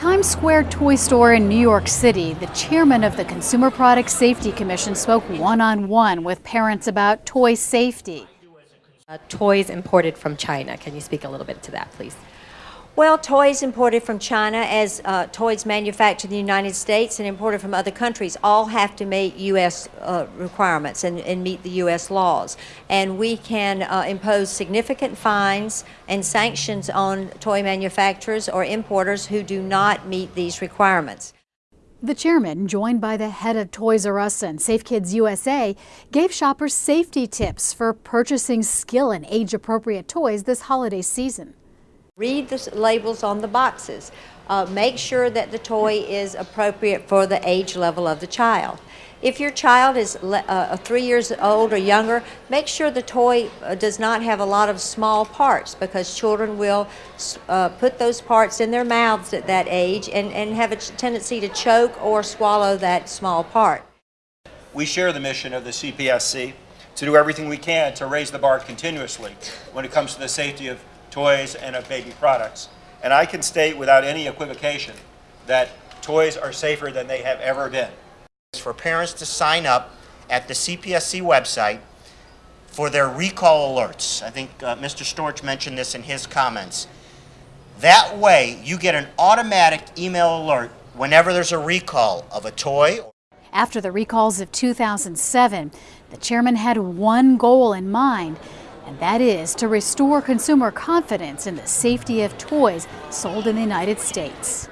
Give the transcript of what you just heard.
Times Square Toy Store in New York City, the chairman of the Consumer Product Safety Commission spoke one on one with parents about toy safety. Uh, toys imported from China. Can you speak a little bit to that, please? Well, toys imported from China, as uh, toys manufactured in the United States and imported from other countries, all have to meet U.S. Uh, requirements and, and, meet the U.S. laws. And we can uh, impose significant fines and sanctions on toy manufacturers or importers who do not meet these requirements. The chairman, joined by the head of Toys R Us and Safe Kids USA, gave shoppers safety tips for purchasing skill and age-appropriate toys this holiday season. Read the labels on the boxes. Uh, make sure that the toy is appropriate for the age level of the child. If your child is uh, three years old or younger, make sure the toy uh, does not have a lot of small parts because children will uh, put those parts in their mouths at that age and, and have a tendency to choke or swallow that small part. We share the mission of the CPSC to do everything we can to raise the bar continuously when it comes to the safety of toys and of baby products. And I can state without any equivocation that toys are safer than they have ever been. For parents to sign up at the CPSC website for their recall alerts. I think uh, Mr. Storch mentioned this in his comments. That way, you get an automatic email alert whenever there's a recall of a toy. After the recalls of 2007, the chairman had one goal in mind and that is to restore consumer confidence in the safety of toys sold in the United States.